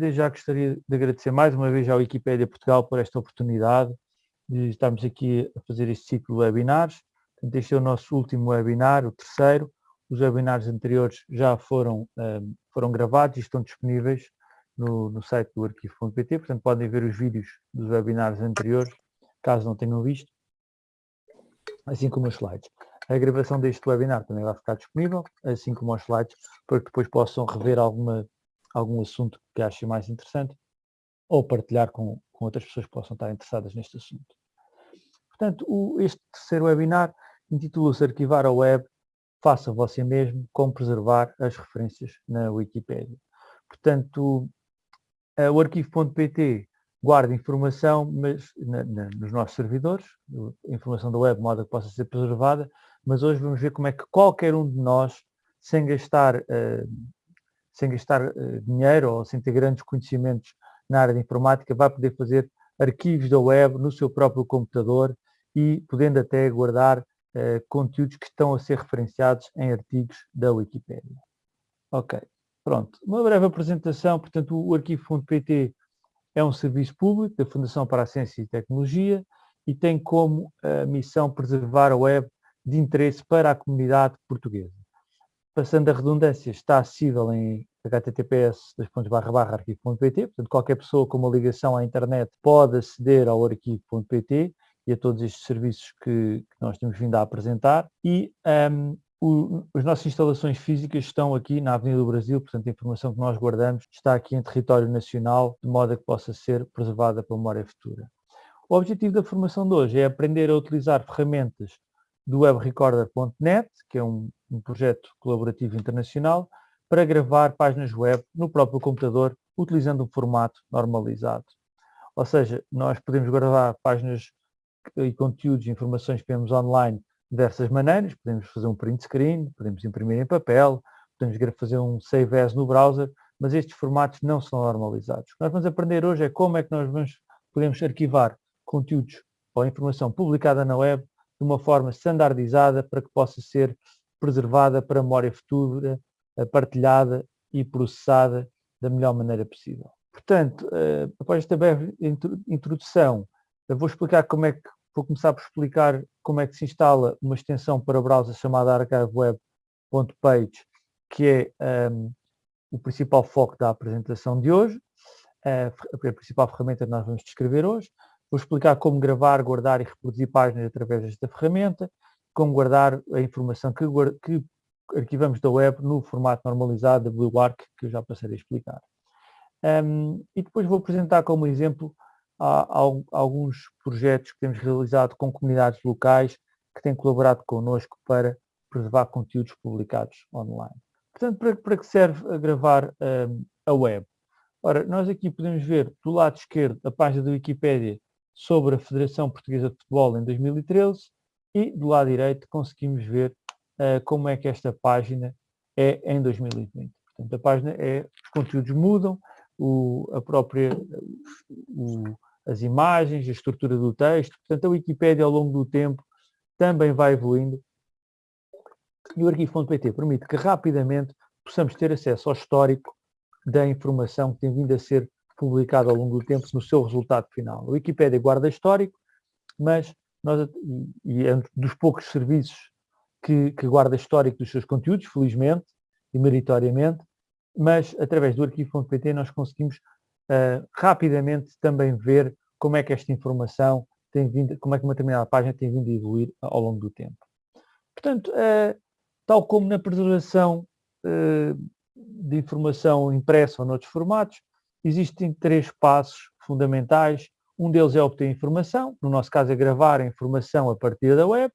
desde já gostaria de agradecer mais uma vez à Wikipédia Portugal por esta oportunidade de estarmos aqui a fazer este ciclo de webinars. Este é o nosso último webinar, o terceiro. Os webinars anteriores já foram, um, foram gravados e estão disponíveis no, no site do arquivo.pt, portanto podem ver os vídeos dos webinars anteriores, caso não tenham visto, assim como os slides. A gravação deste webinar também vai ficar disponível, assim como os slides, para que depois possam rever alguma, algum assunto que achem mais interessante ou partilhar com, com outras pessoas que possam estar interessadas neste assunto. Portanto, o, este terceiro webinar intitula-se Arquivar a Web, faça você mesmo, como preservar as referências na Wikipédia. Portanto, o arquivo.pt guarda informação mas, na, na, nos nossos servidores, informação da web, de modo que possa ser preservada, mas hoje vamos ver como é que qualquer um de nós, sem gastar, uh, sem gastar uh, dinheiro ou sem ter grandes conhecimentos na área de informática, vai poder fazer arquivos da web no seu próprio computador e podendo até guardar uh, conteúdos que estão a ser referenciados em artigos da Wikipédia. Ok. Pronto, uma breve apresentação, portanto o arquivo.pt é um serviço público da Fundação para a Ciência e Tecnologia e tem como uh, missão preservar a web de interesse para a comunidade portuguesa. Passando a redundância, está acessível em https arquivo.pt, portanto qualquer pessoa com uma ligação à internet pode aceder ao arquivo.pt e a todos estes serviços que, que, nós temos vindo a apresentar e um, o, as nossas instalações físicas estão aqui na Avenida do Brasil, portanto a informação que nós guardamos está aqui em território nacional, de modo a que possa ser preservada para a memória futura. O objetivo da formação de hoje é aprender a utilizar ferramentas do webrecorder.net, que é um, um projeto colaborativo internacional, para gravar páginas web no próprio computador, utilizando um formato normalizado. Ou seja, nós podemos gravar páginas e conteúdos e informações que temos online diversas maneiras, podemos fazer um print screen, podemos imprimir em papel, podemos fazer um save as no browser, mas estes formatos não são normalizados. O que nós vamos aprender hoje é como é que nós vamos, podemos arquivar conteúdos ou informação publicada na web de uma forma standardizada para que possa ser preservada para memória futura, partilhada e processada da melhor maneira possível. Portanto, eh, após esta breve introdução, vou explicar como é que vou começar por explicar como é que se instala uma extensão para browser chamada archiveweb.page, que é um, o principal foco da apresentação de hoje, a principal ferramenta que nós vamos descrever hoje. Vou explicar como gravar, guardar e reproduzir páginas através desta ferramenta, como guardar a informação que, que arquivamos da web no formato normalizado da BlueArc, que eu já passarei a explicar. Um, e depois vou apresentar como exemplo alguns projetos que temos realizado com comunidades locais que têm colaborado connosco para preservar conteúdos publicados online. Portanto, para, para que serve a gravar um, a web? Ora, nós aqui podemos ver do lado esquerdo a página da Wikipédia sobre a Federação Portuguesa de Futebol em 2013 e do lado direito conseguimos ver uh, como é que esta página é em 2020. Portanto, a página é, os conteúdos mudam, o, a própria, o, as imagens, a estrutura do texto. Portanto, a Wikipédia ao longo do tempo também vai evoluindo e o arquivo.pt permite que rapidamente possamos ter acesso ao histórico da informação que tem vindo a ser publicada ao longo do tempo no seu resultado final. A Wikipédia guarda histórico, mas nós, e é um dos poucos serviços que, que guarda histórico dos seus conteúdos, felizmente e meritoriamente, mas através do arquivo.pt nós conseguimos uh, rapidamente também ver como é que esta informação tem vindo, como é que uma determinada página tem vindo a evoluir ao longo do tempo. Portanto, uh, tal como na preservação uh, de informação impressa ou noutros formatos, existem três passos fundamentais. Um deles é obter informação, no nosso caso é gravar a informação a partir da web.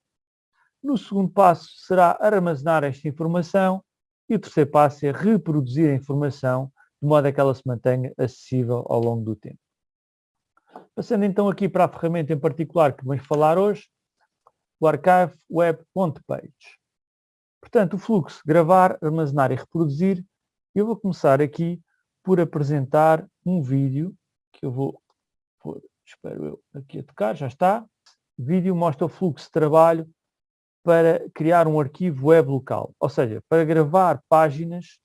No segundo passo será armazenar esta informação e o terceiro passo é reproduzir a informação de modo a que ela se mantenha acessível ao longo do tempo. Passando então aqui para a ferramenta em particular que vamos falar hoje, o Archive Web.page. Portanto, o fluxo gravar, armazenar e reproduzir, eu vou começar aqui por apresentar um vídeo que eu vou pôr, espero eu, aqui a tocar, já está. O vídeo mostra o fluxo de trabalho para criar um arquivo web local, ou seja, para gravar páginas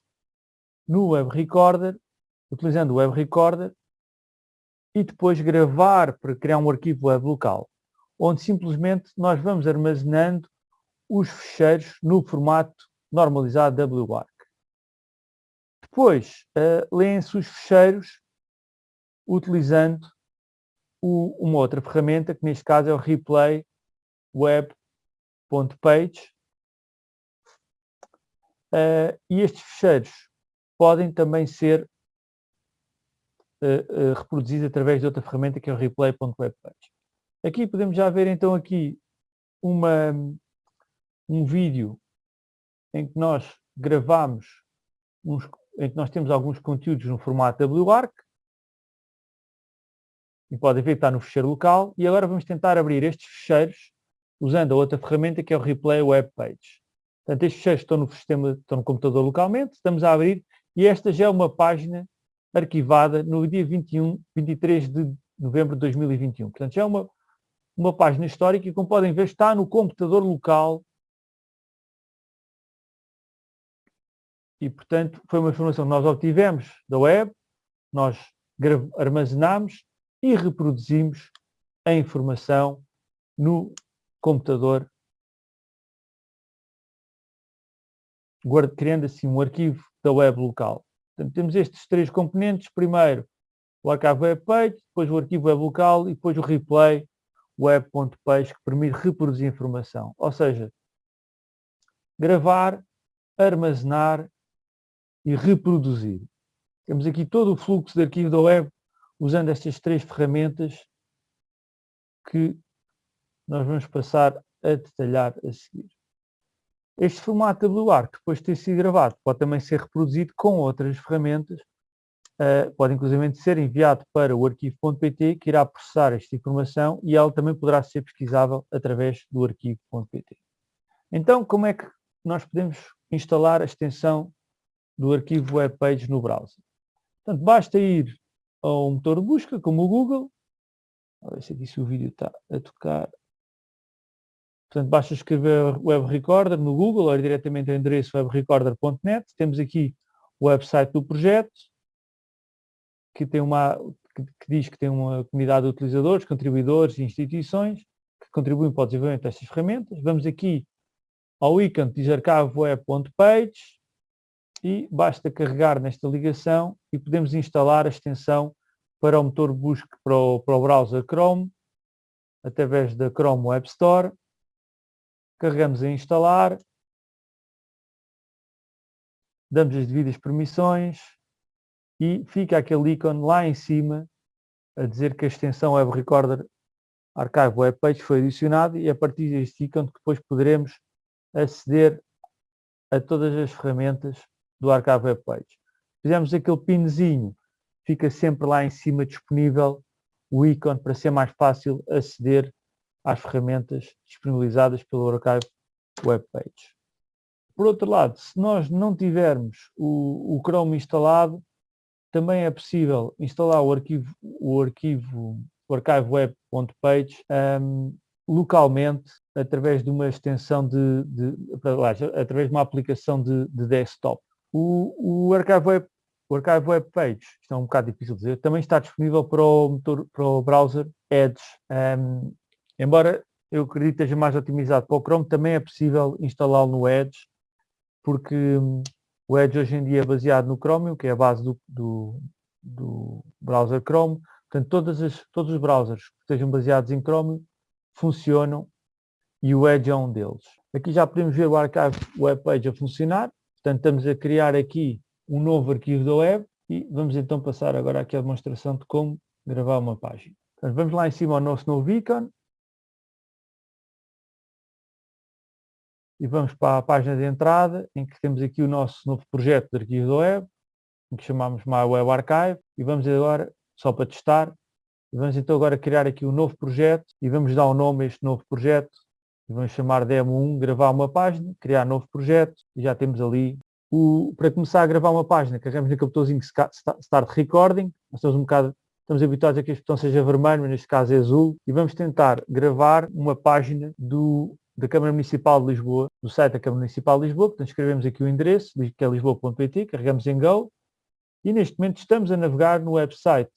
no Web Recorder utilizando o Web Recorder e depois gravar para criar um arquivo web local, onde simplesmente nós vamos armazenando os ficheiros no formato normalizado WARC. Depois, uh, leem-se os ficheiros utilizando o, uma outra ferramenta, que neste caso é o replay web.page. Uh, e estes ficheiros podem também ser uh, uh, reproduzidos através de outra ferramenta que é o replay.webpage. Aqui podemos já ver então aqui uma, um vídeo em que nós gravamos, uns, em que nós temos alguns conteúdos no formato WARC, e podem ver que está no ficheiro local, e agora vamos tentar abrir estes ficheiros usando a outra ferramenta que é o Replay Web Page. Portanto, estes ficheiros estão no, sistema, estão no computador localmente, estamos a abrir, e esta já é uma página arquivada no dia 21, 23 de novembro de 2021. Portanto, já é uma, uma página histórica e, como podem ver, está no computador local e, portanto, foi uma informação que nós obtivemos da web, nós armazenamos e reproduzimos a informação no computador, criando assim um arquivo da web local. Portanto, temos estes três componentes. Primeiro, o arquivo web page, depois o arquivo web local e depois o replay web.page que permite reproduzir informação. Ou seja, gravar, armazenar e reproduzir. Temos aqui todo o fluxo de arquivo da web usando estas três ferramentas que nós vamos passar a detalhar a seguir. Este formato WR, que depois de ter sido gravado, pode também ser reproduzido com outras ferramentas, uh, pode inclusive ser enviado para o arquivo.pt, que irá processar esta informação e ela também poderá ser pesquisável através do arquivo.pt. Então, como é que nós podemos instalar a extensão do arquivo webpage no browser? Portanto, basta ir ao motor de busca, como o Google. A ver se aqui se o vídeo está a tocar. Portanto, basta escrever Web Recorder no Google ou ir diretamente ao endereço webrecorder.net. Temos aqui o website do projeto, que, tem uma, que, que, diz que tem uma comunidade de utilizadores, contribuidores e instituições que contribuem para o desenvolvimento destas ferramentas. Vamos aqui ao ícone que e basta carregar nesta ligação e podemos instalar a extensão para o motor busca para o, para o browser Chrome através da Chrome Web Store. Carregamos em instalar, damos as devidas permissões e fica aquele ícone lá em cima a dizer que a extensão Web Recorder Archive Web Page foi adicionada e a partir deste ícone depois poderemos aceder a todas as ferramentas do Archive Web Page. Fizemos aquele pinzinho, fica sempre lá em cima disponível o ícone para ser mais fácil aceder às ferramentas disponibilizadas pelo Archive Web Page. Por outro lado, se nós não tivermos o, o Chrome instalado, também é possível instalar o arquivo, o arquivo o archiveweb.page um, localmente através de uma extensão de, de, através de uma aplicação de, de desktop. O, o Archive Web, o Archive Web Page, isto é um bocado difícil de dizer, também está disponível para o, motor, para o browser Edge. Um, embora eu acredito que esteja mais otimizado para o Chrome, também é possível instalá-lo no Edge, porque um, o Edge hoje em dia é baseado no Chromium, que é a base do, do, do browser Chrome. Portanto, as, todos os browsers que estejam baseados em Chromium funcionam e o Edge é um deles. Aqui já podemos ver o Archive Web Page a funcionar. Portanto, estamos a criar aqui um novo arquivo da web e vamos então passar agora aqui a demonstração de como gravar uma página. Portanto, vamos lá em cima ao nosso novo ícone e vamos para a página de entrada em que temos aqui o nosso novo projeto de arquivo da web que chamamos My Web Archive e vamos agora, só para testar, vamos então agora criar aqui um novo projeto e vamos dar um nome a este novo projeto vamos chamar demo 1, gravar uma página, criar novo projeto, e já temos ali o, para começar a gravar uma página, carregamos naquele botãozinho Start Recording, nós estamos um bocado, estamos habituados a que este botão seja vermelho, mas neste caso é azul, e vamos tentar gravar uma página do, da Câmara Municipal de Lisboa, do site da Câmara Municipal de Lisboa, portanto escrevemos aqui o endereço, que é lisboa.pt, carregamos em Go, E neste momento estamos a navegar no website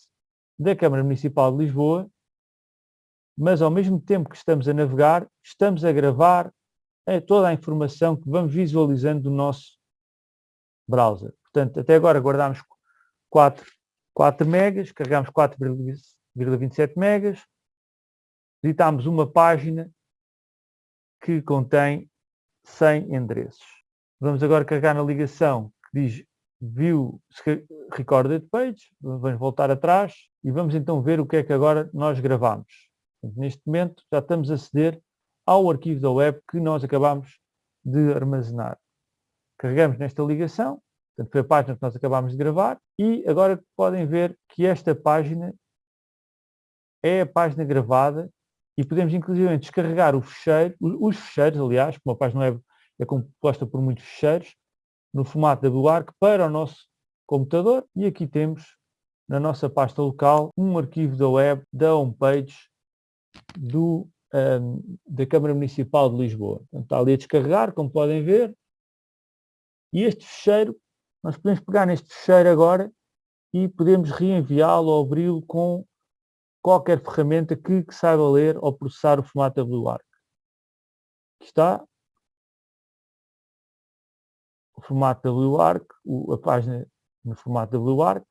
da Câmara Municipal de Lisboa, mas ao mesmo tempo que estamos a navegar, estamos a gravar eh, toda a informação que vamos visualizando do nosso browser. Portanto, até agora guardámos 4, 4 megas, carregámos 4,27 megas, editámos uma página que contém 100 endereços. Vamos agora carregar na ligação que diz View Recorded Page, vamos voltar atrás e vamos então ver o que é que agora nós gravamos. Neste momento já estamos a aceder ao arquivo da web que nós acabamos de armazenar. Carregamos nesta ligação, portanto foi a página que nós acabamos de gravar e agora podem ver que esta página é a página gravada e podemos inclusive descarregar o fecheiro, os fecheiros, aliás, como a página web é composta por muitos fecheiros, no formato WARC para o nosso computador e aqui temos na nossa pasta local um arquivo da web da homepage do, um, da Câmara Municipal de Lisboa. Portanto, está ali a descarregar, como podem ver. E este fecheiro, nós podemos pegar neste fecheiro agora e podemos reenviá-lo ou abri-lo com qualquer ferramenta que, que, saiba ler ou processar o formato WARC. Aqui está o formato WARC, a página no formato WARC,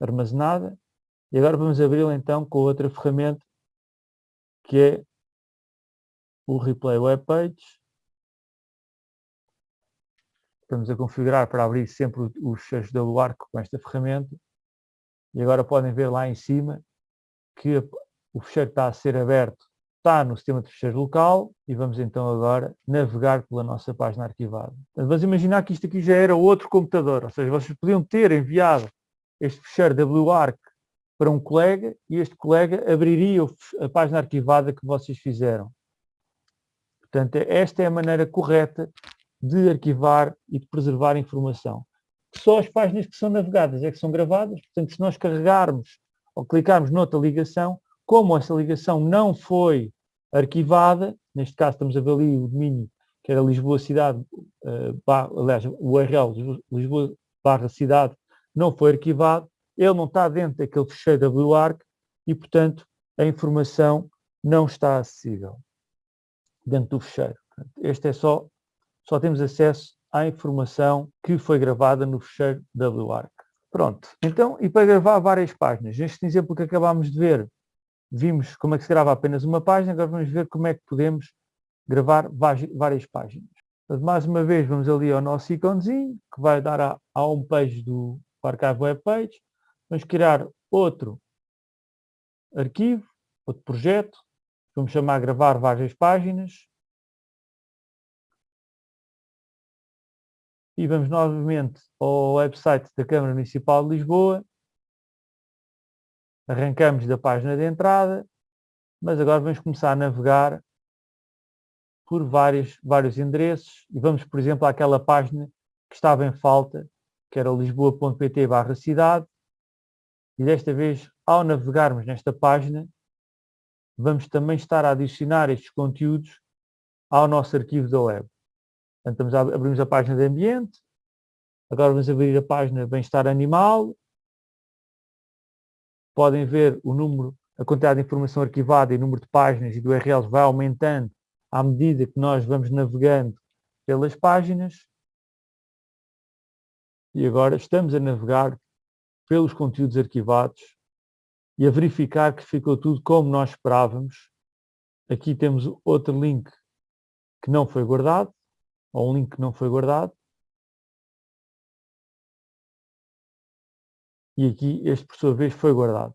armazenada, e agora vamos abri-la então com outra ferramenta que é o Replay Web Page. Estamos a configurar para abrir sempre os da WARC com esta ferramenta. E agora podem ver lá em cima que o fecheiro está a ser aberto, está no sistema de fecheiro local e vamos então agora navegar pela nossa página arquivada. Vamos imaginar que isto aqui já era outro computador, ou seja, vocês podiam ter enviado este fecheiro WARC para um colega e este colega abriria a página arquivada que vocês fizeram. Portanto, esta é a maneira correta de arquivar e de preservar informação. Só as páginas que são navegadas é que são gravadas, portanto, se nós carregarmos ou clicarmos noutra ligação, como essa ligação não foi arquivada, neste caso estamos a ver ali o domínio que era Lisboa Cidade, uh, aliás, o URL Lisboa barra cidade não foi arquivado, ele não está dentro daquele fecheiro WARC e, portanto, a informação não está acessível dentro do fecheiro. Este é só, só temos acesso à informação que foi gravada no fecheiro WARC. Pronto, então, e para gravar várias páginas, neste exemplo que acabámos de ver, vimos como é que se grava apenas uma página, agora vamos ver como é que podemos gravar várias páginas. Mais uma vez, vamos ali ao nosso íconezinho, que vai dar à, à homepage do Archive Web Page. Vamos criar outro arquivo, outro projeto. Vamos chamar gravar várias páginas. E vamos novamente ao website da Câmara Municipal de Lisboa. Arrancamos da página de entrada, mas agora vamos começar a navegar por vários, vários endereços e vamos, por exemplo, àquela página que estava em falta, que era lisboa.pt barra cidade, e desta vez, ao navegarmos nesta página, vamos também estar a adicionar estes conteúdos ao nosso arquivo da web. Portanto, a, abrimos a página de ambiente, agora vamos abrir a página bem-estar animal, podem ver o número, a quantidade de informação arquivada e o número de páginas e do URLs vai aumentando à medida que nós vamos navegando pelas páginas. E agora estamos a navegar pelos conteúdos arquivados e a verificar que ficou tudo como nós esperávamos. Aqui temos outro link que não foi guardado, ou um link que não foi guardado. E aqui este, por sua vez, foi guardado.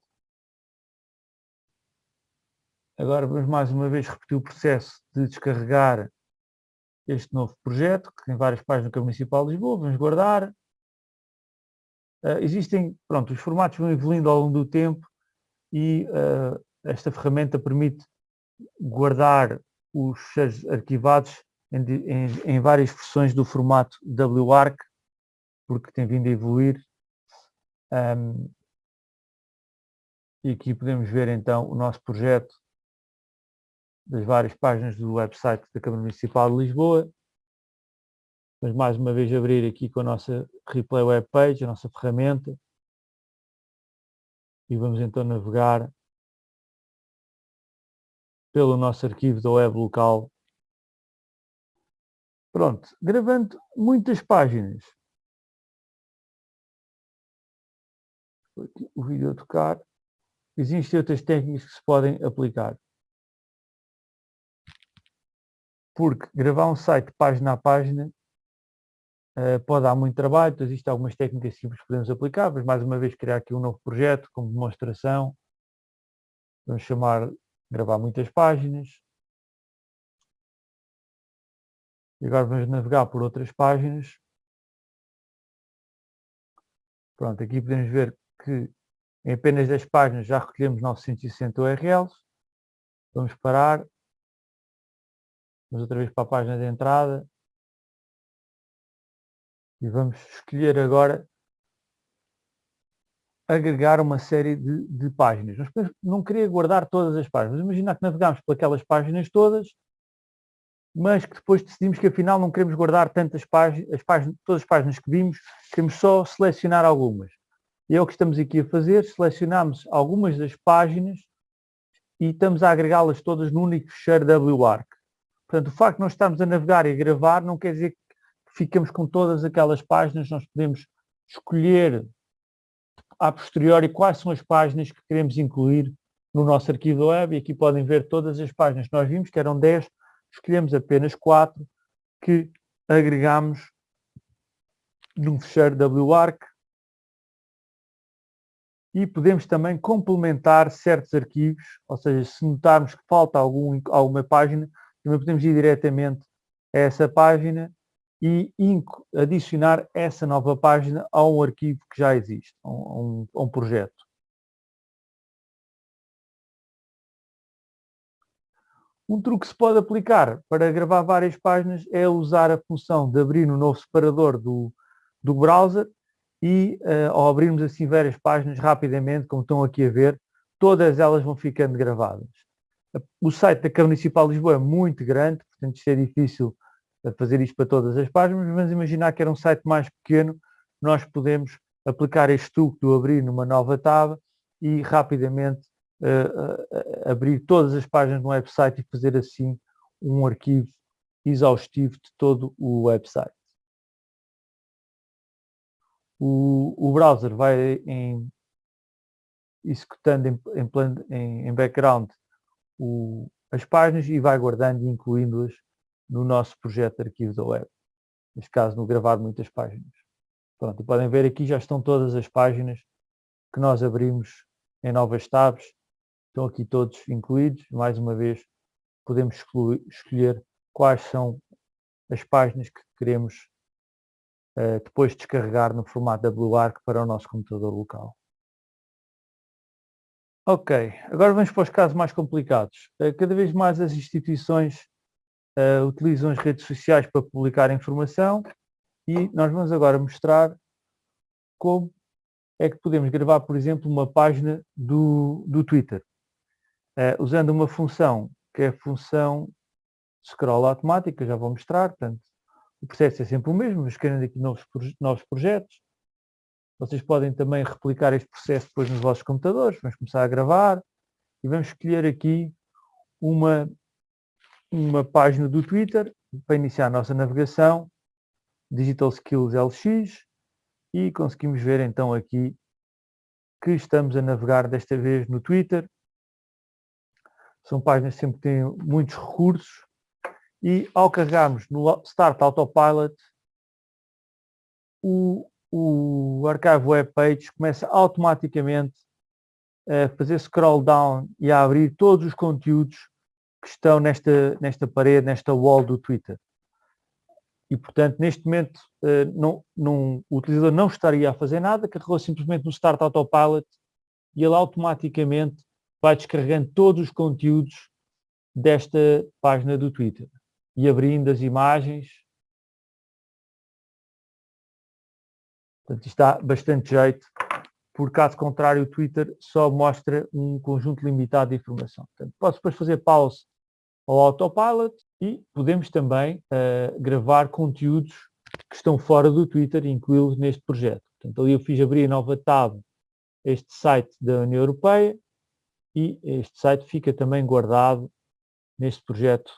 Agora vamos mais uma vez repetir o processo de descarregar este novo projeto, que tem várias páginas do Municipal de Lisboa, vamos guardar. Uh, existem, pronto, os formatos vão evoluindo ao longo do tempo e uh, esta ferramenta permite guardar os arquivados em, em, em, várias versões do formato WARC, porque tem vindo a evoluir. Um, e aqui podemos ver então o nosso projeto das várias páginas do website da Câmara Municipal de Lisboa. Mas mais uma vez abrir aqui com a nossa Replay Web Page, a nossa ferramenta. E vamos então navegar pelo nosso arquivo da web local. Pronto, gravando muitas páginas. o vídeo a tocar. Existem outras técnicas que se podem aplicar. Porque gravar um site página a página uh, pode dar muito trabalho, então existem algumas técnicas simples que podemos aplicar, mas mais uma vez criar aqui um novo projeto como demonstração. Vamos chamar gravar muitas páginas. E agora vamos navegar por outras páginas. Pronto, aqui podemos ver que em apenas 10 páginas já recolhemos 960 URLs. Vamos parar. Vamos outra vez para a página de entrada. E vamos escolher agora agregar uma série de, de páginas. Mas não queria guardar todas as páginas. Imaginar que navegamos por aquelas páginas todas, mas que depois decidimos que afinal não queremos guardar tantas páginas, as páginas, todas as páginas que vimos, queremos só selecionar algumas. E é o que estamos aqui a fazer, selecionamos algumas das páginas e estamos a agregá-las todas no único fecheiro WARC. Portanto, o facto de nós estarmos a navegar e a gravar não quer dizer que ficamos com todas aquelas páginas, nós podemos escolher a posteriori quais são as páginas que queremos incluir no nosso arquivo web e aqui podem ver todas as páginas que nós vimos, que eram 10, escolhemos apenas 4 que agregamos num fecheiro WARC e podemos também complementar certos arquivos, ou seja, se notarmos que falta algum, alguma página, também podemos ir diretamente a essa página e adicionar essa nova página a um arquivo que já existe, a um, a um projeto. Um truque que se pode aplicar para gravar várias páginas é usar a função de abrir no novo separador do, do browser e uh, ao abrirmos assim várias páginas rapidamente, como estão aqui a ver, todas elas vão ficando gravadas. O site da Câmara Municipal de Lisboa é muito grande, portanto isto é difícil eh, fazer isto para todas as páginas, mas imaginar que era um site mais pequeno, nós podemos aplicar este truque do abrir numa nova tab e rapidamente uh, abrir todas as páginas no website e fazer assim um arquivo exaustivo de todo o website o, o browser vai em, executando em, em, em background o, as páginas e vai guardando e incluindo-as no nosso projeto de arquivos da web. Neste caso, no gravar muitas páginas. Pronto, podem ver aqui já estão todas as páginas que nós abrimos em novas tabs. Estão aqui todos incluídos. Mais uma vez, podemos escolher quais são as páginas que queremos uh, depois descarregar no formato WARC para o nosso computador local. Ok, agora vamos para os casos mais complicados. Uh, cada vez mais as instituições uh, utilizam as redes sociais para publicar informação e nós vamos agora mostrar como é que podemos gravar, por exemplo, uma página do, do Twitter, uh, usando uma função que é a função scroll automática, já vou mostrar, portanto, o processo é sempre o mesmo, mas querendo aqui novos, novos projetos. Vocês podem também replicar este processo depois nos vossos computadores. Vamos começar a gravar e vamos escolher aqui uma, uma página do Twitter para iniciar a nossa navegação, Digital Skills LX, e conseguimos ver então aqui que estamos a navegar desta vez no Twitter. São páginas que sempre têm muitos recursos, e ao carregarmos no Start Autopilot, o, o Archive Web Page começa automaticamente a fazer scroll down e a abrir todos os conteúdos que estão nesta, nesta parede, nesta wall do Twitter. E, portanto, neste momento, eh, não, não, o utilizador não estaria a fazer nada, carregou simplesmente no Start Autopilot e ele automaticamente vai descarregando todos os conteúdos desta página do Twitter e abrindo as imagens. Portanto, isto dá bastante jeito, por caso contrário o Twitter só mostra um conjunto limitado de informação. Portanto, posso depois fazer pause ao autopilot e podemos também uh, gravar conteúdos que estão fora do Twitter e incluí-los neste projeto. Portanto, ali eu fiz abrir a nova tab este site da União Europeia e este site fica também guardado neste projeto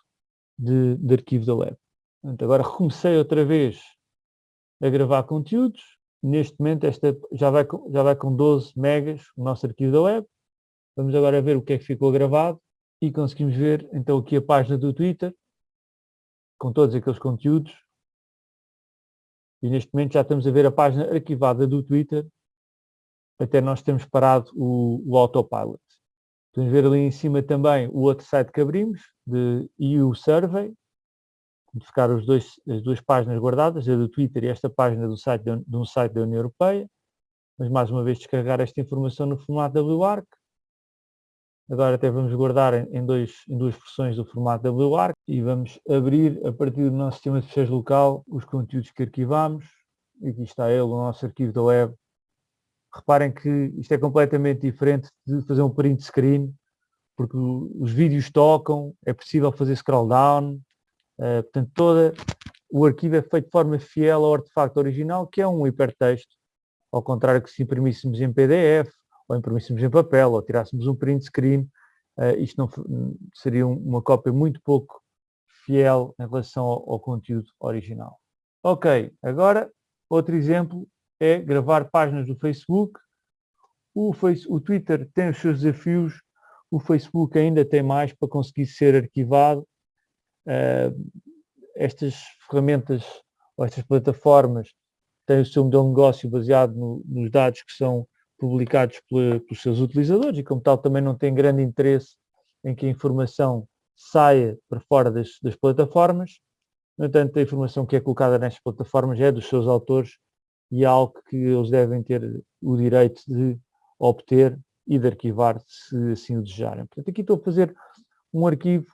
de, de arquivo da web. Portanto, agora recomecei outra vez a gravar conteúdos. Neste momento esta já vai, com, já vai com 12 megas o nosso arquivo da web. Vamos agora ver o que é que ficou gravado e conseguimos ver então aqui a página do Twitter com todos aqueles conteúdos. E neste momento já estamos a ver a página arquivada do Twitter até nós termos parado o, o autopilot. Podemos ver ali em cima também o outro site que abrimos, de EU Survey, de ficar os dois, as duas páginas guardadas, a do Twitter e esta página do site de, de um site da União Europeia. Mas mais uma vez descarregar esta informação no formato WARC. Agora até vamos guardar em, dois, em duas versões do formato WARC e vamos abrir a partir do nosso sistema de fecheiros local os conteúdos que arquivamos. Aqui está ele, o nosso arquivo da web. Reparem que isto é completamente diferente de fazer um print screen, porque os vídeos tocam, é possível fazer scroll down, Uh, portanto, todo o arquivo é feito de forma fiel ao artefacto original, que é um hipertexto, ao contrário que se imprimíssemos em PDF, ou imprimíssemos em papel, ou tirássemos um print screen, uh, isto não seria uma cópia muito pouco fiel em relação ao, ao conteúdo original. Ok, agora outro exemplo é gravar páginas do Facebook. O, face, o Twitter tem os seus desafios, o Facebook ainda tem mais para conseguir ser arquivado Uh, estas ferramentas ou estas plataformas têm o seu modelo de negócio baseado no, nos dados que são publicados pelos seus utilizadores e como tal também não tem grande interesse em que a informação saia para fora das, das plataformas. No entanto, a informação que é colocada nestas plataformas é dos seus autores e é algo que eles devem ter o direito de obter e de arquivar se assim o desejarem. Portanto, aqui estou a fazer um arquivo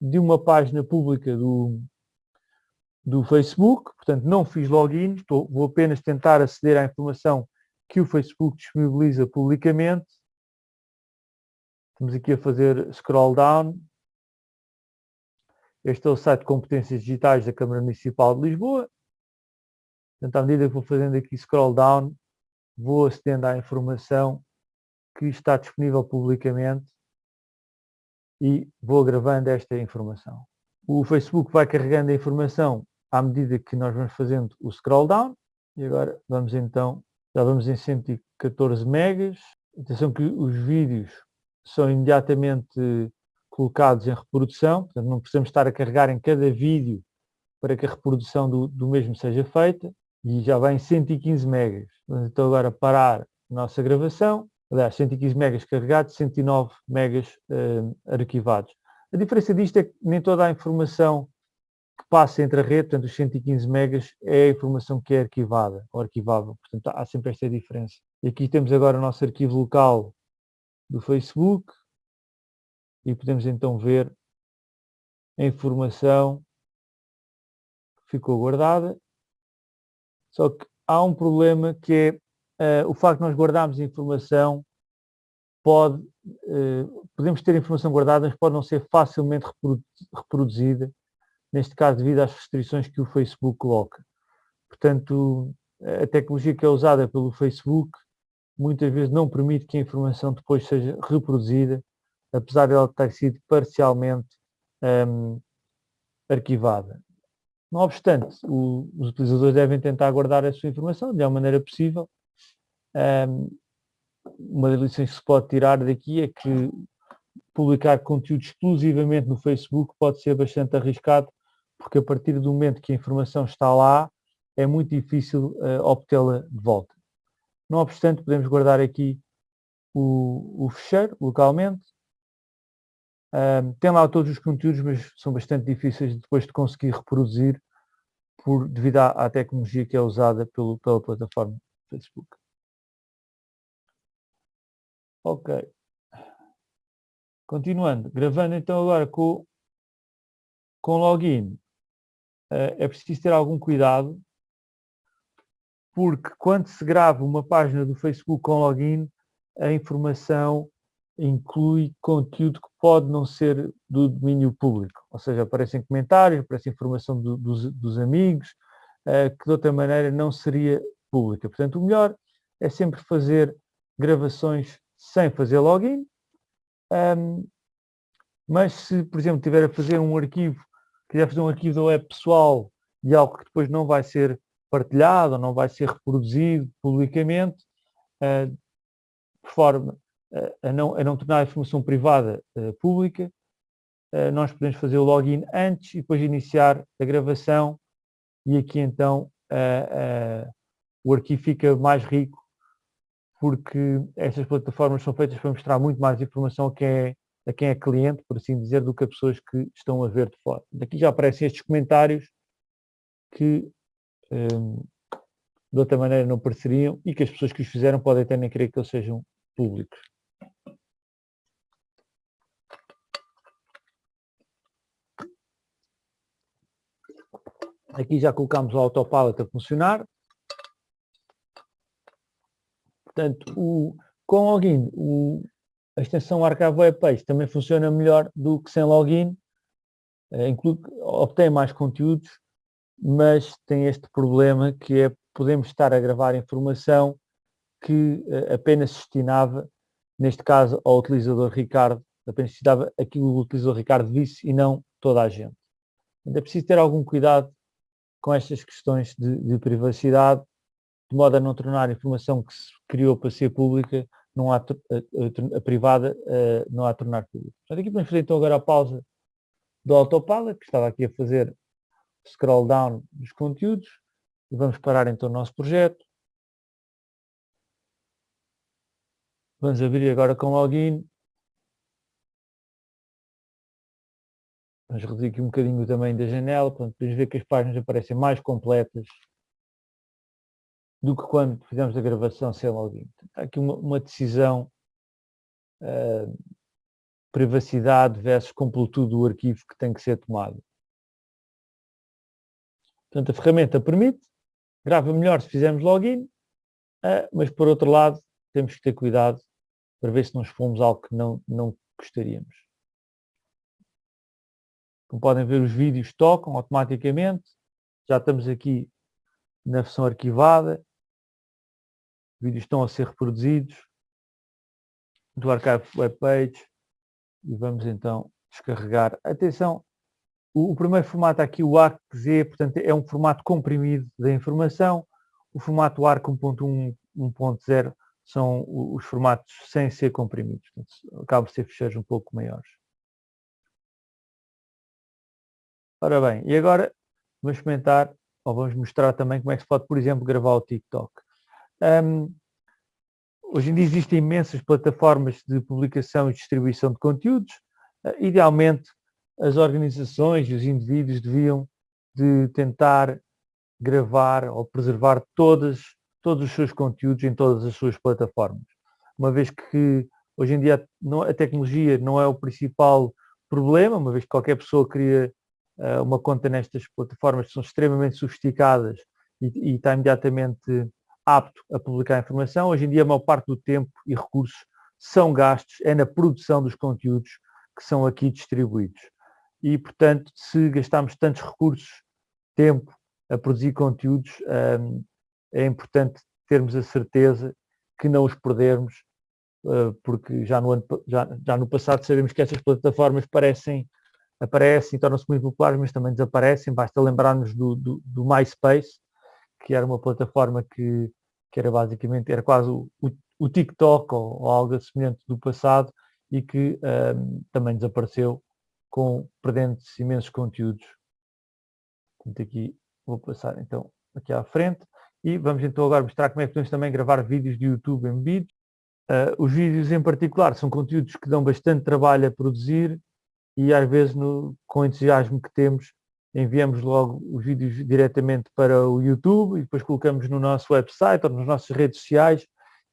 de uma página pública do, do Facebook, portanto não fiz login, estou, vou apenas tentar aceder à informação que o Facebook disponibiliza publicamente. Estamos aqui a fazer scroll down. Este é o site de competências digitais da Câmara Municipal de Lisboa. Portanto, à medida que vou fazendo aqui scroll down, vou acedendo à informação que está disponível publicamente e vou gravando esta informação. O Facebook vai carregando a informação à medida que nós vamos fazendo o scroll down e agora vamos então, já vamos em 114 megas. Atenção que os vídeos são imediatamente colocados em reprodução, portanto não precisamos estar a carregar em cada vídeo para que a reprodução do, do mesmo seja feita e já vai em 115 megas. Vamos então agora parar a nossa gravação aliás, 115 megas carregados, 109 megas uh, arquivados. A diferença disto é que nem toda a informação que passa entre a rede, portanto os 115 megas, é a informação que é arquivada ou arquivável. Portanto, há sempre esta diferença. E aqui temos agora o nosso arquivo local do Facebook e podemos então ver a informação que ficou guardada. Só que há um problema que é uh, o facto de nós guardarmos informação pode, uh, podemos ter informação guardada, mas pode não ser facilmente reproduzida, neste caso devido às restrições que o Facebook coloca. Portanto, a tecnologia que é usada pelo Facebook muitas vezes não permite que a informação depois seja reproduzida, apesar de ela ter sido parcialmente um, arquivada. Não obstante, o, os utilizadores devem tentar guardar a sua informação de melhor maneira possível um, uma das lições que se pode tirar daqui é que publicar conteúdo exclusivamente no Facebook pode ser bastante arriscado, porque a partir do momento que a informação está lá, é muito difícil uh, obtê-la de volta. Não obstante, podemos guardar aqui o, o fecheiro localmente. Um, tem lá todos os conteúdos, mas são bastante difíceis depois de conseguir reproduzir por, devido à, à tecnologia que é usada pelo, pela plataforma Facebook. Ok. Continuando, gravando então agora com, com login, uh, é preciso ter algum cuidado, porque quando se grava uma página do Facebook com login, a informação inclui conteúdo que pode não ser do domínio público, ou seja, aparecem comentários, aparece informação do, dos, dos, amigos, que de outra maneira não seria pública. Portanto, o melhor é sempre fazer gravações sem fazer login, um, mas se, por exemplo, tiver a fazer um arquivo, quiser fazer um arquivo da web pessoal de algo que depois não vai ser partilhado, ou não vai ser reproduzido publicamente, uh, de forma uh, a, não, a não tornar a informação privada uh, pública, nós podemos fazer o login antes e depois iniciar a gravação e aqui então o arquivo fica mais rico porque estas plataformas são feitas para mostrar muito mais informação a quem é, a quem é cliente, por assim dizer, do que a pessoas que estão a ver de fora. Daqui já aparecem estes comentários que um, de outra maneira não apareceriam e que as pessoas que os fizeram podem até nem querer que eles sejam públicos. Aqui já colocamos o autopilot a funcionar. Portanto, o, com login, o, a extensão Archive Web Page também funciona melhor do que sem login, inclui, obtém mais conteúdos, mas tem este problema que é podemos estar a gravar informação que uh, apenas destinava, neste caso, ao utilizador Ricardo, apenas destinava aquilo que o utilizador Ricardo visse e não toda a gente. Ainda é preciso ter algum cuidado com estas questões de, de privacidade, de modo a não tornar a informação que se criou para ser pública, não há, a, a, a privada, uh, não há a tornar pública. Portanto, aqui podemos fazer então agora a pausa do Autopilot, que estava aqui a fazer scroll down dos conteúdos, e vamos parar então o nosso projeto. Vamos abrir agora com login. Vamos reduzir aqui um bocadinho o tamanho da janela, portanto, podemos ver que as páginas aparecem mais completas do que quando fizemos a gravação sem login. Há aqui uma, uma decisão uh, privacidade versus completude do arquivo que tem que ser tomado. Portanto, a ferramenta permite, grava melhor se fizermos login, uh, mas por outro lado temos que ter cuidado para ver se não expomos algo que não, não gostaríamos. Como podem ver, os vídeos tocam automaticamente. Já estamos aqui na versão arquivada vídeos estão a ser reproduzidos do Archive Web Page e vamos então descarregar. Atenção, o, o primeiro formato aqui, o ARC-Z, portanto é um formato comprimido da informação, o formato ARC 1.1, 1.0 são os formatos sem ser comprimidos, portanto, acabam de ser ficheiros um pouco maiores. Ora bem, e agora vamos experimentar, ou vamos mostrar também como é que se pode, por exemplo, gravar o TikTok. Um, hoje em dia existem imensas plataformas de publicação e distribuição de conteúdos. Uh, idealmente, as organizações e os indivíduos deviam de tentar gravar ou preservar todas, todos os seus conteúdos em todas as suas plataformas. Uma vez que hoje em dia a tecnologia não é o principal problema, uma vez que qualquer pessoa cria uh, uma conta nestas plataformas que são extremamente sofisticadas e, está imediatamente apto a publicar informação. Hoje em dia, a maior parte do tempo e recursos são gastos, é na produção dos conteúdos que são aqui distribuídos. E, portanto, se gastarmos tantos recursos, tempo a produzir conteúdos, hum, é importante termos a certeza que não os perdermos, uh, porque já no, ano, já, já no passado sabemos que essas plataformas parecem, aparecem, tornam-se muito populares, mas também desaparecem. Basta lembrar-nos do, do, do MySpace, que era uma plataforma que, que era basicamente, era quase o, o, TikTok ou, ou, algo semelhante do passado e que um, também desapareceu com perdendo imensos conteúdos. Portanto, aqui vou passar então aqui à frente e vamos então agora mostrar como é que podemos também gravar vídeos de YouTube em vídeo. Uh, os vídeos em particular são conteúdos que dão bastante trabalho a produzir e às vezes no, com o entusiasmo que temos enviamos logo os vídeos diretamente para o YouTube e depois colocamos no nosso website ou nas nossas redes sociais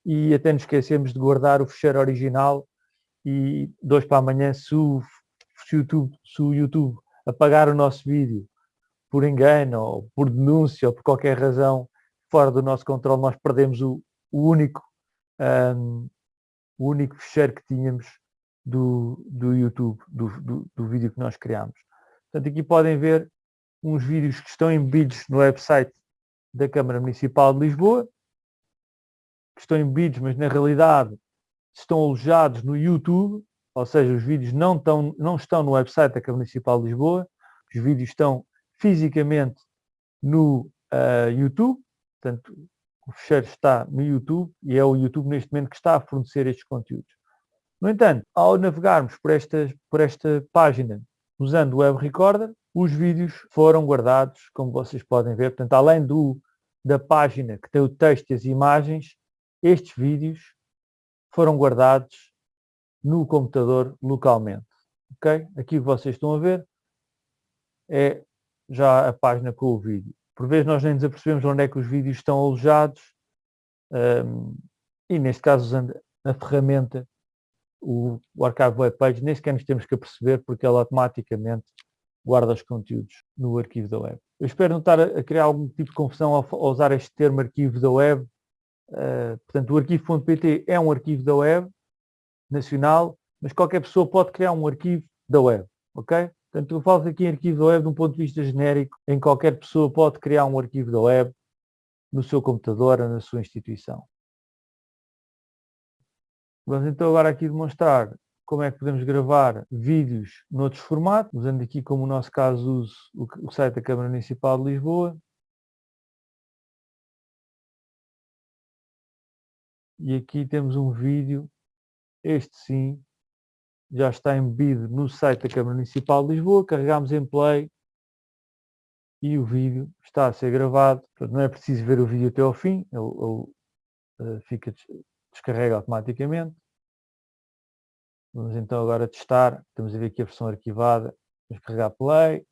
e até nos esquecemos de guardar o fecheiro original e dois para amanhã se o, se o, YouTube, se o YouTube apagar o nosso vídeo por engano ou por denúncia ou por qualquer razão fora do nosso controle, nós perdemos o, o único um, o único fecheiro que tínhamos do, do YouTube, do, do, do vídeo que nós criamos. Portanto, aqui podem ver uns vídeos que estão embebidos no website da Câmara Municipal de Lisboa, que estão embebidos, mas na realidade estão alojados no YouTube, ou seja, os vídeos não estão, não estão no website da Câmara Municipal de Lisboa, os vídeos estão fisicamente no uh, YouTube, portanto, o fecheiro está no YouTube e é o YouTube neste momento que está a fornecer estes conteúdos. No entanto, ao navegarmos por esta, por esta página usando o Web Recorder, os vídeos foram guardados, como vocês podem ver. Portanto, além do, da página que tem o texto e as imagens, estes vídeos foram guardados no computador localmente. Ok? Aqui vocês estão a ver é já a página com o vídeo. Por vezes nós nem nos apercebemos onde é que os vídeos estão alojados um, e neste caso usando a ferramenta o, o Archive Web Page, nem sequer nos temos que aperceber porque ela automaticamente guarda os conteúdos no arquivo da web. Eu espero não estar a criar algum tipo de confusão ao, ao usar este termo arquivo da web. Uh, portanto, o arquivo.pt é um arquivo da web nacional, mas qualquer pessoa pode criar um arquivo da web, ok? Portanto, eu falo aqui em arquivo da web de um ponto de vista genérico, em qualquer pessoa pode criar um arquivo da web no seu computador ou na sua instituição. Vamos então agora aqui demonstrar como é que podemos gravar vídeos noutros formatos, usando aqui como no nosso caso uso o site da Câmara Municipal de Lisboa. E aqui temos um vídeo, este sim, já está embebido no site da Câmara Municipal de Lisboa, carregamos em play e o vídeo está a ser gravado. Portanto, não é preciso ver o vídeo até ao fim, ele, ele uh, fica descarrega automaticamente. Vamos então agora testar. Estamos a ver aqui a versão arquivada. Vamos carregar play.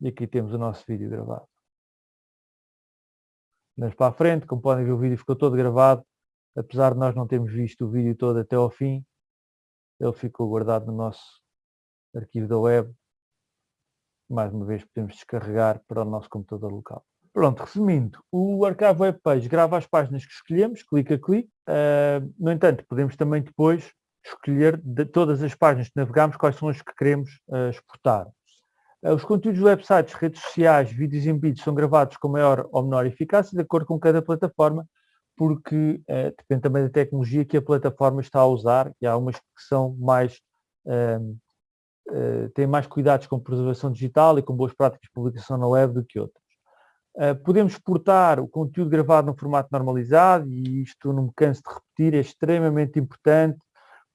E aqui temos o nosso vídeo gravado. Vamos para a frente. Como podem ver o vídeo ficou todo gravado. Apesar de nós não termos visto o vídeo todo até ao fim, ele ficou guardado no nosso arquivo da web. Mais uma vez podemos descarregar para o nosso computador local. Pronto, resumindo, o Archive Web Page grava as páginas que escolhemos, clica a clique. Uh, no entanto, podemos também depois escolher de todas as páginas que navegamos quais são as que queremos uh, exportar. Uh, os conteúdos do websites, redes sociais, vídeos em vídeos são gravados com maior ou menor eficácia de acordo com cada plataforma, porque depende também da tecnologia que a plataforma está a usar e há umas que são mais têm mais cuidados com preservação digital e com boas práticas de publicação na web do que outras. Uh, podemos exportar o conteúdo gravado no formato normalizado e isto não me canso de repetir, é extremamente importante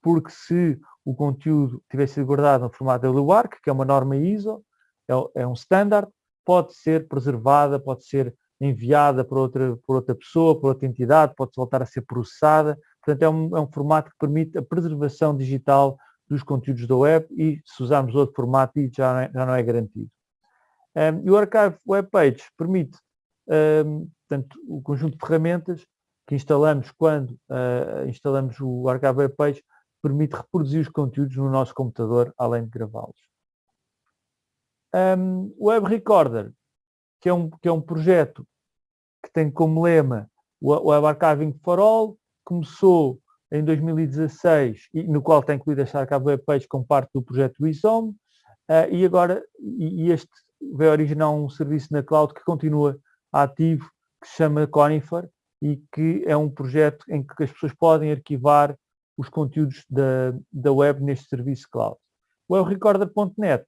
porque se o conteúdo tivesse sido guardado no formato LUARC, que é uma norma ISO, é, é um standard, pode ser preservada, pode ser enviada para outra, por outra pessoa, por outra entidade, pode voltar a ser processada. Portanto, é um, é um formato que permite a preservação digital dos conteúdos da web e se usarmos outro formato, já não é, já não é garantido. Um, e o Archive Web Page permite um, portanto, o conjunto de ferramentas que instalamos quando uh, instalamos o Archive Web Page permite reproduzir os conteúdos no nosso computador, além de gravá-los. Um, o Web Recorder, que é, um, que é um projeto que tem como lema o Web Archiving for All, começou em 2016 e no qual tem incluído esta Archive Web Page como parte do projeto WISOM, uh, e agora e, este vai originar um serviço na cloud que continua ativo, que se chama Conifer, e que é um projeto em que as pessoas podem arquivar os conteúdos da, da web neste serviço cloud. O webrecorder.net,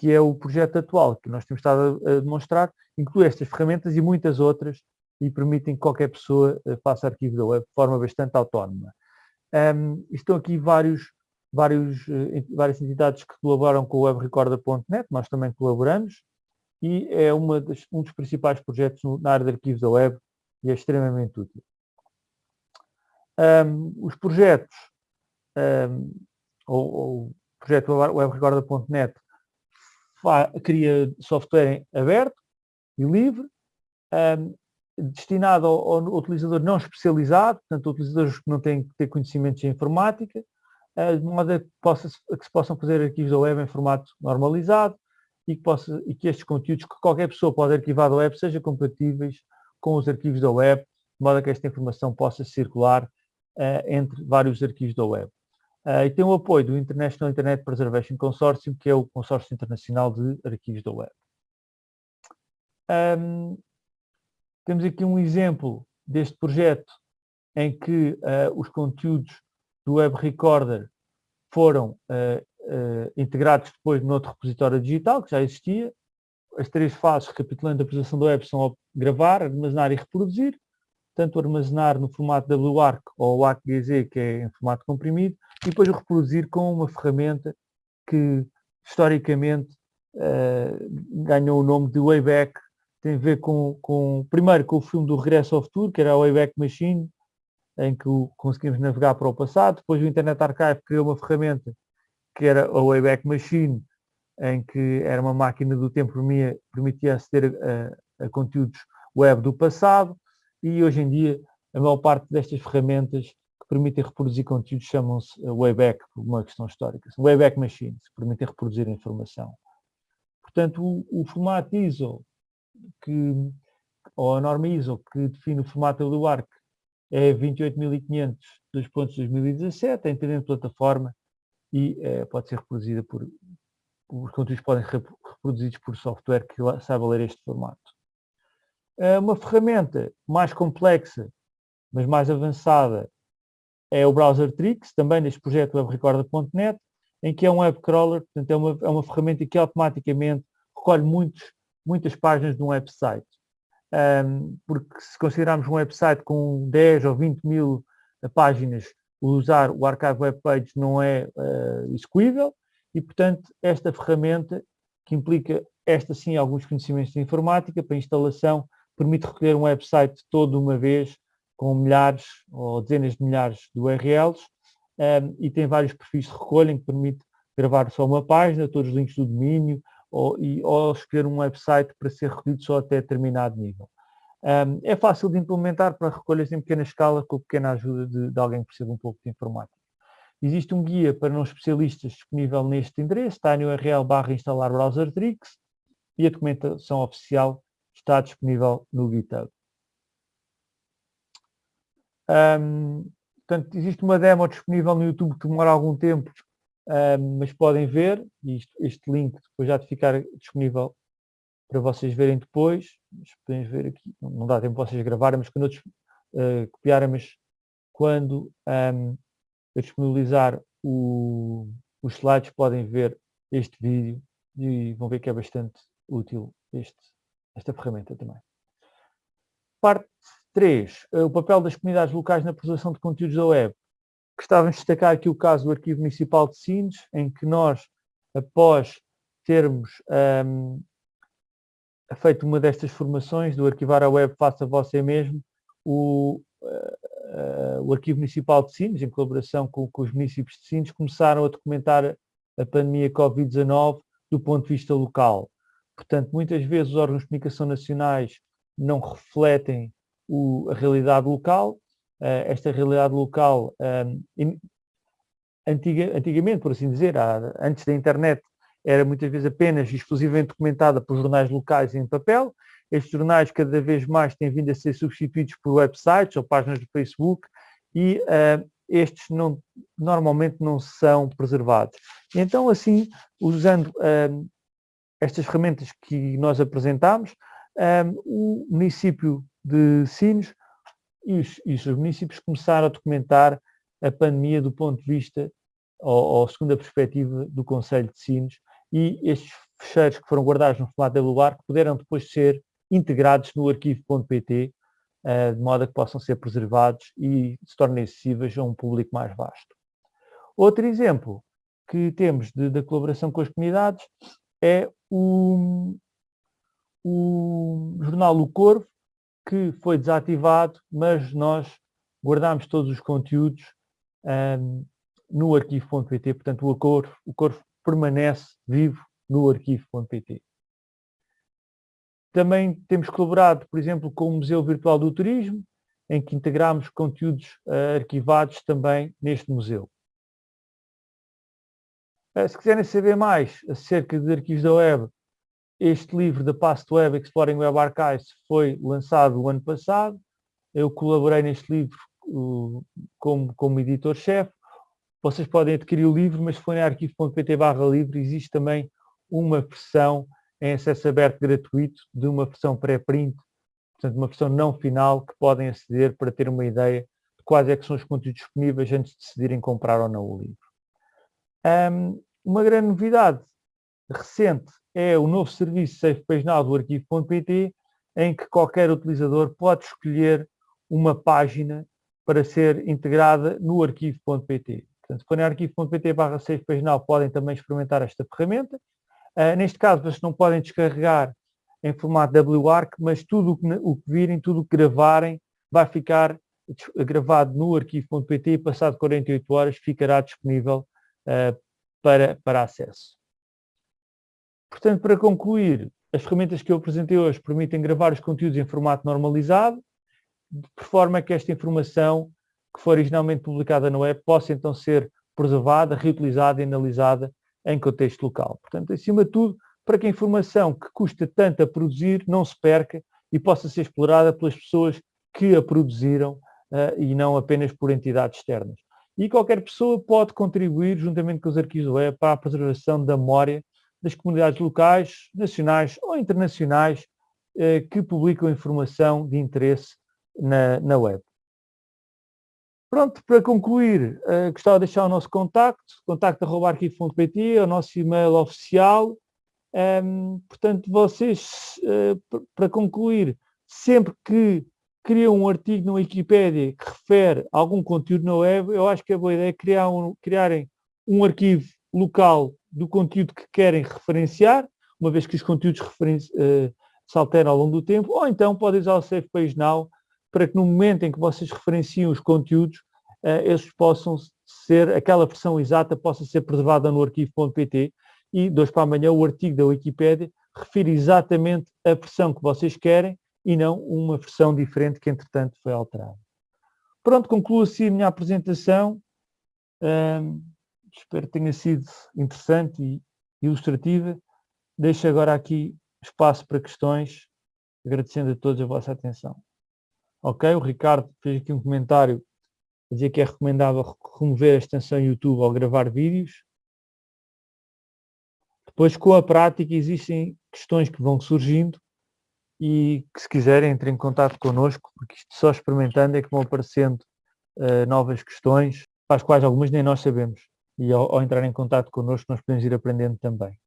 que é o projeto atual que nós temos estado a, demonstrar, inclui estas ferramentas e muitas outras e permitem que qualquer pessoa uh, faça arquivo da web de forma bastante autónoma. Um, estão aqui vários, vários, uh, várias entidades que colaboram com o webrecorder.net, nós também colaboramos, e é das, um dos principais projetos na área de arquivos da web e é extremamente útil. Um, os projetos, um, ou, ou o projeto webrecorda.net cria software aberto e livre, um, destinado ao, ao, utilizador não especializado, portanto, utilizadores que não têm que ter conhecimentos em informática, uh, de modo a que, possa, a que se possam fazer arquivos da web em formato normalizado e que, possa, e que estes conteúdos que qualquer pessoa pode arquivar da web sejam compatíveis com os arquivos da web, de modo a que esta informação possa circular uh, entre vários arquivos da web. Uh, e tem o apoio do International Internet Preservation Consortium, que é o consórcio internacional de arquivos da web. Um, Temos aqui um exemplo deste projeto em que uh, os conteúdos do Web Recorder foram uh, integrados depois no outro repositório digital, que já existia. As três fases, recapitulando a apresentação do web, são gravar, armazenar e reproduzir. Tanto armazenar no formato WARC ou ArcGZ, que é em formato comprimido, e depois reproduzir com uma ferramenta que, historicamente, uh, ganhou o nome de Wayback. Tem a ver com, com, primeiro, com o filme do Regresso ao Futuro, que era a Wayback Machine, em que conseguimos navegar para o passado. Depois o Internet Archive criou uma ferramenta que era a Wayback Machine, em que era uma máquina do tempo que permitia aceder a, a, conteúdos web do passado e hoje em dia a maior parte destas ferramentas que permitem reproduzir conteúdos chamam-se Wayback, por uma questão histórica. Wayback Machines, que permitem reproduzir a informação. Portanto, o, o formato ISO, que, ou a norma ISO, que define o formato do ARC, é 28500 2017, é independente de plataforma e é, pode ser reproduzida por, os conteúdos podem ser reproduzidos por software que saiba ler este formato. Eh, uma ferramenta mais complexa, mas mais avançada, é o Browser Tricks, também neste projeto webrecorder.net, em que é um web crawler, portanto é uma, é uma ferramenta que automaticamente recolhe muitos, muitas páginas de um website. Um, porque se considerarmos um website com 10 ou 20 mil páginas usar o Archive Web Page não é uh, execuível e, portanto, esta ferramenta, que implica, esta sim, alguns conhecimentos de informática para instalação, permite recolher um website todo uma vez com milhares ou dezenas de milhares de URLs um, ehm, e tem vários perfis de recolha que permite gravar só uma página, todos os links do domínio ou, e, ou escolher um website para ser recolhido só até determinado nível. Um, é fácil de implementar para recolhas em pequena escala com pequena ajuda de, de alguém que perceba um pouco de informática. Existe um guia para não especialistas disponível neste endereço, está no URL barra instalar browser tricks e a documentação oficial está disponível no GitHub. Um, portanto, existe uma demo disponível no YouTube que demora algum tempo, um, mas podem ver, e isto, este link depois já de ficar disponível para vocês verem depois. Podemos ver aqui, não dá tempo vocês gravarem, mas quando eu uh, mas quando um, eu disponibilizar o, os slides podem ver este vídeo e vão ver que é bastante útil este, esta ferramenta também. Parte 3. Eh, o papel das comunidades locais na preservação de conteúdos da web. Gostávamos de destacar aqui o caso do Arquivo Municipal de Sines, em que nós, após termos um, feito uma destas formações do arquivar a web faça você mesmo, o, uh, uh, o Arquivo Municipal de Sines, em colaboração com, com, os municípios de Sines, começaram a documentar a pandemia Covid-19 do ponto de vista local. Portanto, muitas vezes os órgãos de comunicação nacionais não refletem o, a realidade local. Uh, esta realidade local, um, antiga, antigamente, por assim dizer, há, antes da internet, era muitas vezes apenas exclusivamente documentada por jornais locais em papel. Estes jornais cada vez mais têm vindo a ser substituídos por websites ou páginas do Facebook e uh, estes não, normalmente não são preservados. Então, assim, usando uh, estas ferramentas que nós apresentamos, um, o município de Sines e os, e os municípios começaram a documentar a pandemia do ponto de vista, ou, ou segundo a perspectiva do Conselho de Sines, e estes fecheiros que foram guardados no formato WARC puderam depois ser integrados no arquivo.pt, eh, de modo a que possam ser preservados e se tornem acessíveis a um público mais vasto. Outro exemplo que temos da colaboração com as comunidades é o, o jornal O Corvo, que foi desativado, mas nós guardamos todos os conteúdos um, no arquivo.pt, portanto o Corvo, o Corvo permanece vivo no arquivo.pt. Também temos colaborado, por exemplo, com o Museu Virtual do Turismo, em que integramos conteúdos uh, arquivados também neste museu. Uh, se quiserem saber mais acerca de arquivos da web, este livro da Past Web Exploring Web Archives foi lançado o ano passado. Eu colaborei neste livro como, como editor-chefe vocês podem adquirir o livro, mas se forem arquivo.pt barra livro, existe também uma versão em acesso aberto gratuito de uma versão pré-print portanto uma versão não final que podem aceder para ter uma ideia de quais é são os conteúdos disponíveis antes de decidirem comprar ou não o livro. Um, uma grande novidade recente é o novo serviço Safe Page Now do arquivo.pt, em que qualquer utilizador pode escolher uma página para ser integrada no arquivo.pt. Portanto, se forem arquivo.pt barra Now, podem também experimentar esta ferramenta. Uh, neste caso, vocês não podem descarregar em formato WARC, mas tudo o que virem, tudo o que gravarem, vai ficar gravado no arquivo.pt e passado 48 horas ficará disponível para, para acesso. Portanto, para concluir, as ferramentas que eu apresentei hoje permitem gravar os conteúdos em formato normalizado, de forma que esta informação que for originalmente publicada na web possa então ser preservada, reutilizada e analisada em contexto local. Portanto, acima de tudo, para que a informação que custa tanto a produzir não se perca e possa ser explorada pelas pessoas que a produziram uh, e não apenas por entidades externas. E qualquer pessoa pode contribuir, juntamente com os arquivos web, para a preservação da memória das comunidades locais, nacionais ou internacionais uh, que publicam informação de interesse na, na web. Pronto, para concluir, uh, gostava de deixar o nosso contacto, contacto.arquivo.pt, é o nosso e-mail oficial. Um, ehm, portanto, vocês, uh, para concluir, sempre que criam um artigo na Wikipédia que refere algum conteúdo na web, eu acho que a boa ideia é criar um, criarem um arquivo local do conteúdo que querem referenciar, uma vez que os conteúdos uh, se alteram ao longo do tempo, ou então podem usar o Safe Page Now para que no momento em que vocês referenciam os conteúdos, uh, esses possam ser, aquela versão exata possa ser preservada no arquivo.pt e hoje para amanhã o artigo da Wikipédia refere exatamente a versão que vocês querem e não uma versão diferente que entretanto foi alterada. Pronto, concluo assim a minha apresentação. Espero que tenha sido interessante e ilustrativa. Deixo agora aqui espaço para questões, agradecendo a todos a vossa atenção. Ok, o Ricardo fez aqui um comentário a dizer que é recomendável remover a extensão YouTube ao gravar vídeos. Depois, com a prática, existem questões que vão surgindo e que se quiserem entrem em contato connosco, porque isto só experimentando é que vão aparecendo uh, novas questões, para as quais algumas nem nós sabemos. E ao, ao entrar em contato connosco nós podemos ir aprendendo também.